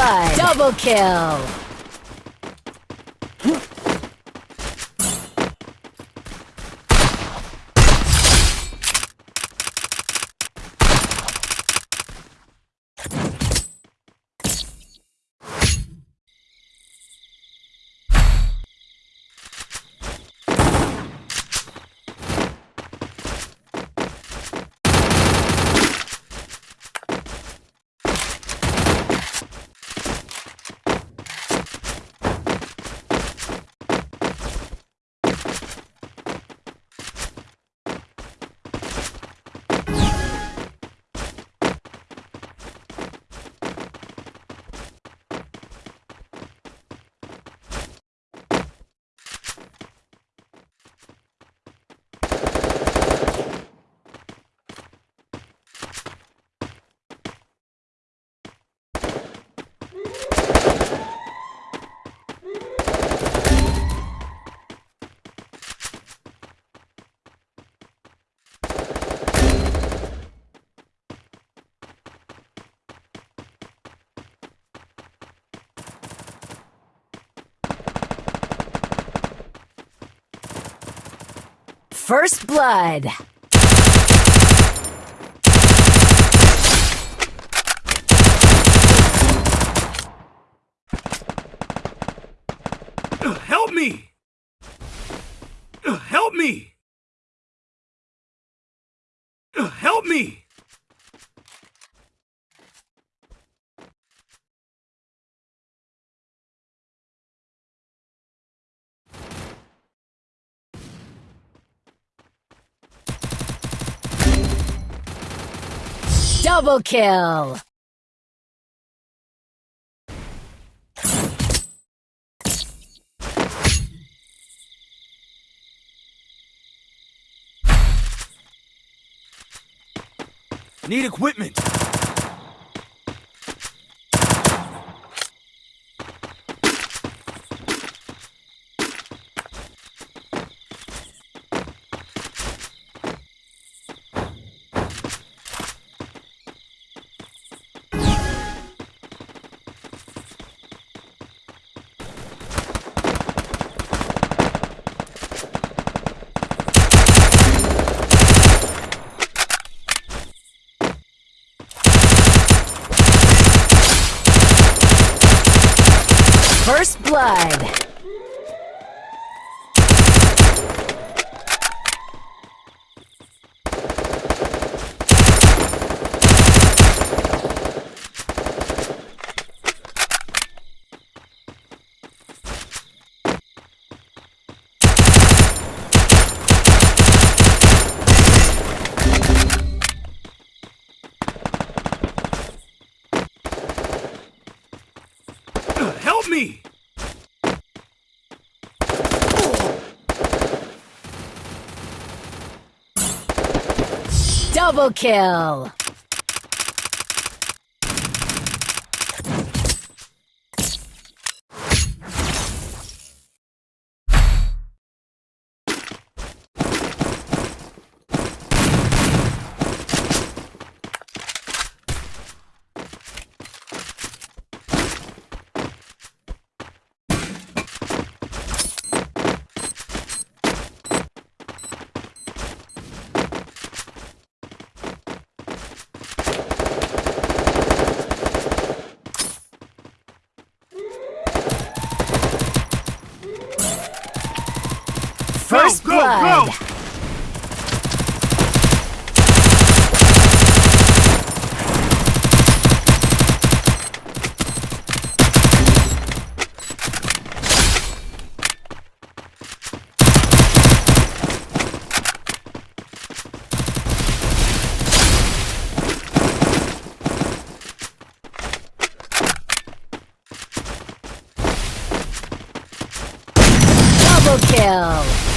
blood! Double kill! First Blood. Help me! Help me! Help me! Double kill! Need equipment! First Blood. Help me! Double kill! First go, go, Blood. go! Double kill!